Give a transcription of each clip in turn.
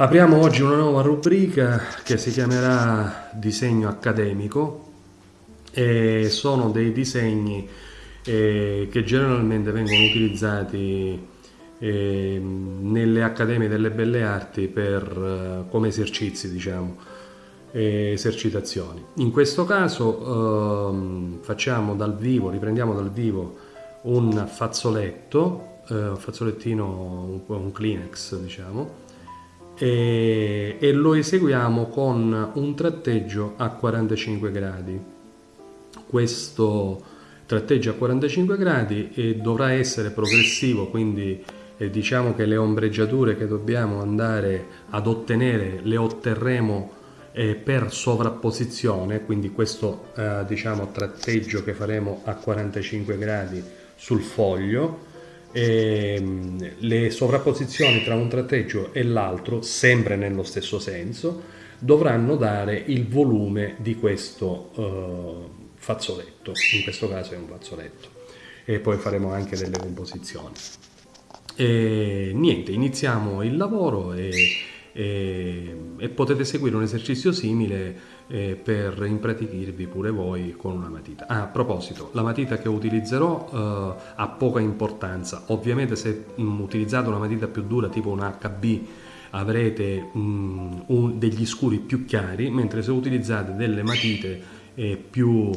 Apriamo oggi una nuova rubrica che si chiamerà disegno accademico e sono dei disegni eh, che generalmente vengono utilizzati eh, nelle accademie delle belle arti per, eh, come esercizi, diciamo, esercitazioni. In questo caso ehm, facciamo dal vivo, riprendiamo dal vivo un fazzoletto, eh, un fazzolettino, un, un Kleenex, diciamo, e, e lo eseguiamo con un tratteggio a 45 gradi. Questo tratteggio a 45 gradi e dovrà essere progressivo, quindi eh, diciamo che le ombreggiature che dobbiamo andare ad ottenere le otterremo eh, per sovrapposizione, quindi questo eh, diciamo tratteggio che faremo a 45 gradi sul foglio ehm, le sovrapposizioni tra un tratteggio e l'altro, sempre nello stesso senso, dovranno dare il volume di questo uh, fazzoletto, in questo caso è un fazzoletto, e poi faremo anche delle composizioni. E niente, iniziamo il lavoro e e, e potete seguire un esercizio simile eh, per impratichirvi pure voi con una matita. Ah, a proposito, la matita che utilizzerò eh, ha poca importanza, ovviamente se mh, mm, utilizzate una matita più dura tipo un HB avrete mh, mm, un, degli scuri più chiari, mentre se utilizzate delle matite eh, più,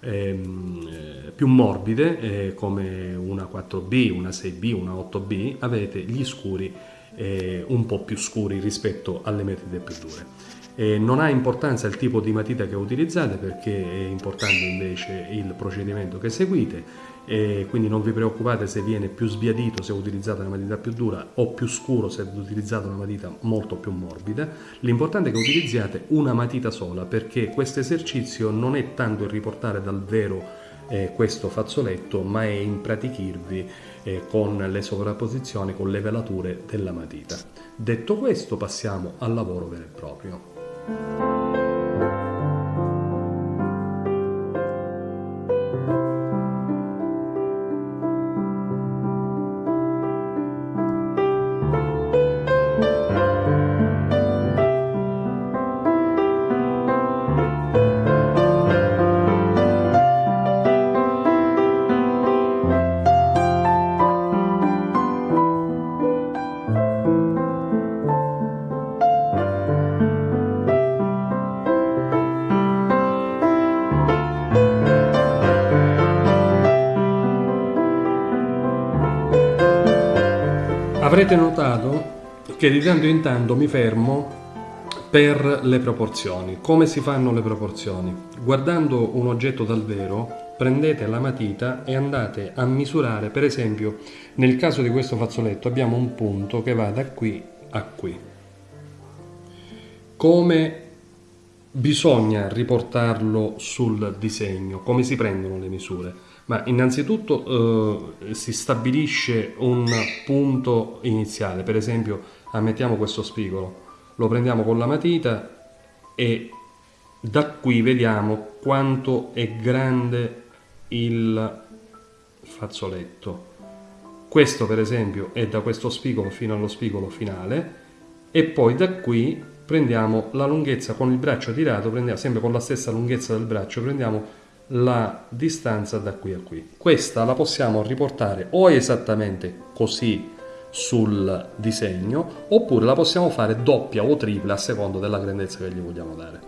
ehm, eh, più morbide eh, come una 4B, una 6B, una 8B avete gli scuri eh, un po' più scuri rispetto alle matite più dure. Eh, non ha importanza il tipo di matita che utilizzate perché è importante invece il procedimento che seguite e quindi non vi preoccupate se viene più sbiadito se utilizzate una matita più dura o più scuro se utilizzate una matita molto più morbida. L'importante è che utilizziate una matita sola perché questo esercizio non è tanto il riportare dal vero eh, questo fazzoletto ma è impratichirvi eh, con le sovrapposizioni, con le velature della matita. Detto questo passiamo al lavoro vero e proprio. Avrete notato che di tanto in tanto mi fermo per le proporzioni. Come si fanno le proporzioni? Guardando un oggetto dal vero, prendete la matita e andate a misurare, per esempio, nel caso di questo fazzoletto abbiamo un punto che va da qui a qui. Come bisogna riportarlo sul disegno? Come si prendono le misure? Ma innanzitutto eh, si stabilisce un punto iniziale, per esempio ammettiamo questo spigolo, lo prendiamo con la matita e da qui vediamo quanto è grande il fazzoletto. Questo per esempio è da questo spigolo fino allo spigolo finale e poi da qui prendiamo la lunghezza con il braccio tirato, prendiamo sempre con la stessa lunghezza del braccio, prendiamo la distanza da qui a qui. Questa la possiamo riportare o esattamente così sul disegno oppure la possiamo fare doppia o tripla a seconda della grandezza che gli vogliamo dare.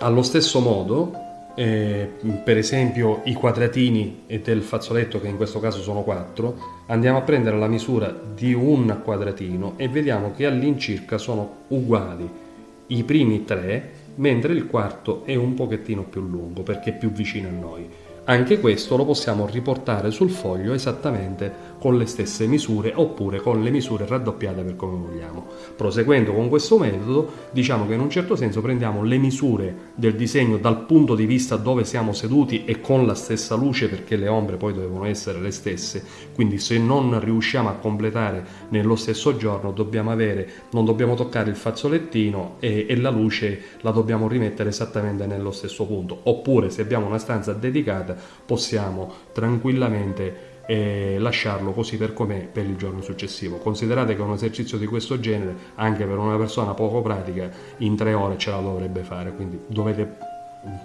Allo stesso modo, eh, per esempio i quadratini del fazzoletto che in questo caso sono 4, andiamo a prendere la misura di un quadratino e vediamo che all'incirca sono uguali i primi tre mentre il quarto è un pochettino più lungo perché è più vicino a noi. Anche questo lo possiamo riportare sul foglio esattamente con le stesse misure oppure con le misure raddoppiate per come vogliamo. Proseguendo con questo metodo, diciamo che in un certo senso prendiamo le misure del disegno dal punto di vista dove siamo seduti e con la stessa luce perché le ombre poi devono essere le stesse, quindi se non riusciamo a completare nello stesso giorno dobbiamo avere, non dobbiamo toccare il fazzolettino e, e la luce la dobbiamo rimettere esattamente nello stesso punto, oppure se abbiamo una stanza dedicata possiamo tranquillamente e lasciarlo così per com'è per il giorno successivo. Considerate che un esercizio di questo genere, anche per una persona poco pratica, in tre ore ce la dovrebbe fare, quindi dovete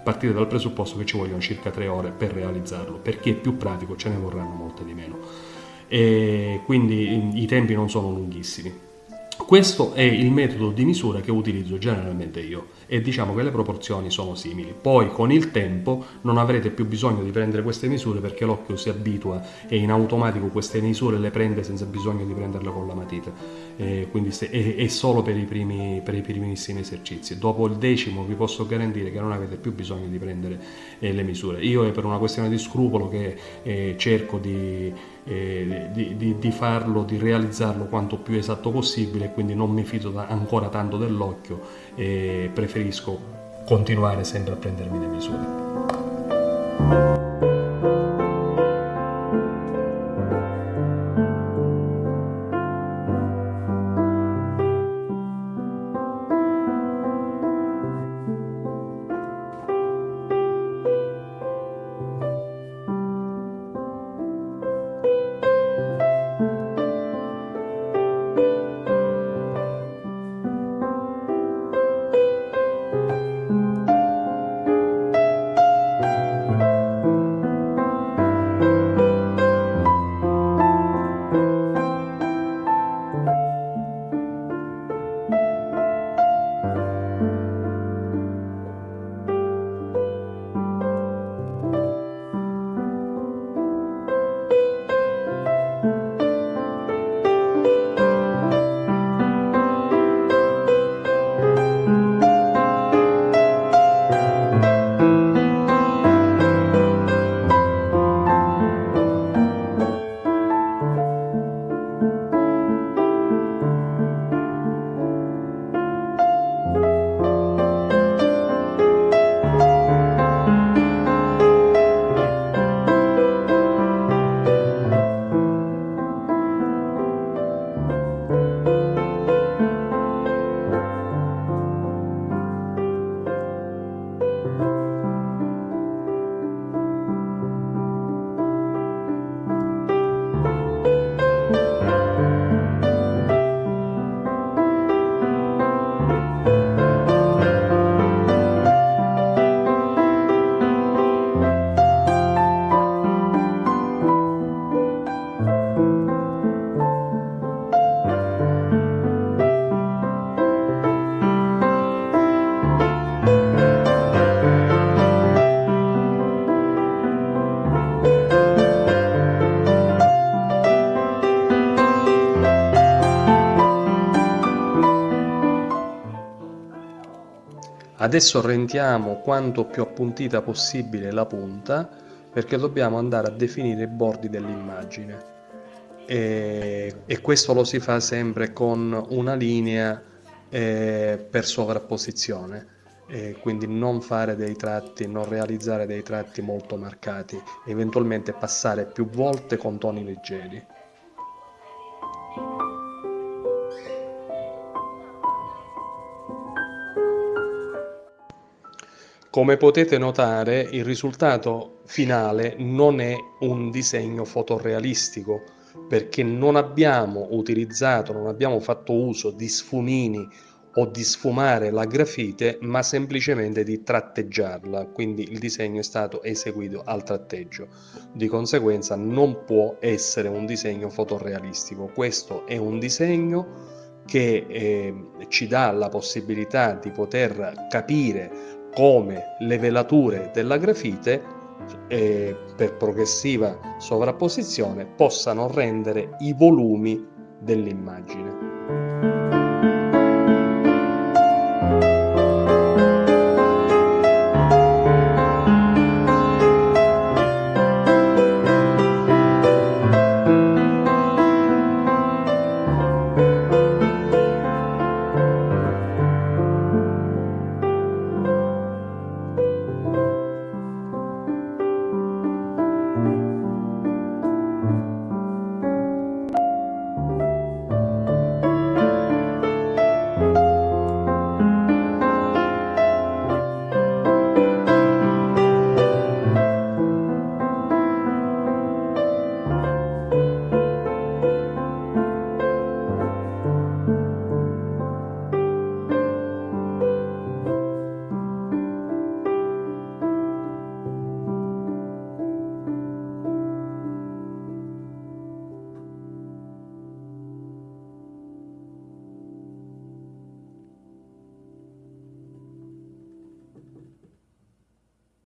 partire dal presupposto che ci vogliono circa tre ore per realizzarlo. Per chi è più pratico ce ne vorranno molte di meno. E quindi i tempi non sono lunghissimi. Questo è il metodo di misura che utilizzo generalmente io e diciamo che le proporzioni sono simili. Poi con il tempo non avrete più bisogno di prendere queste misure perché l'occhio si abitua e in automatico queste misure le prende senza bisogno di prenderle con la matita. E quindi è, è, solo per i, primi, per i primissimi esercizi. Dopo il decimo vi posso garantire che non avete più bisogno di prendere eh, le misure. Io è per una questione di scrupolo che eh, cerco di, eh, di, di, di, farlo, di realizzarlo quanto più esatto possibile, quindi non mi fido ancora tanto dell'occhio e preferisco continuare sempre a prendermi le misure. Adesso rendiamo quanto più appuntita possibile la punta perché dobbiamo andare a definire i bordi dell'immagine e, e, questo lo si fa sempre con una linea eh, per sovrapposizione e quindi non fare dei tratti, non realizzare dei tratti molto marcati, eventualmente passare più volte con toni leggeri. Come potete notare il risultato finale non è un disegno fotorealistico perché non abbiamo utilizzato, non abbiamo fatto uso di sfumini o di sfumare la grafite ma semplicemente di tratteggiarla. Quindi il disegno è stato eseguito al tratteggio. Di conseguenza non può essere un disegno fotorealistico. Questo è un disegno che eh, ci dà la possibilità di poter capire come le velature della grafite eh, per progressiva sovrapposizione possano rendere i volumi dell'immagine.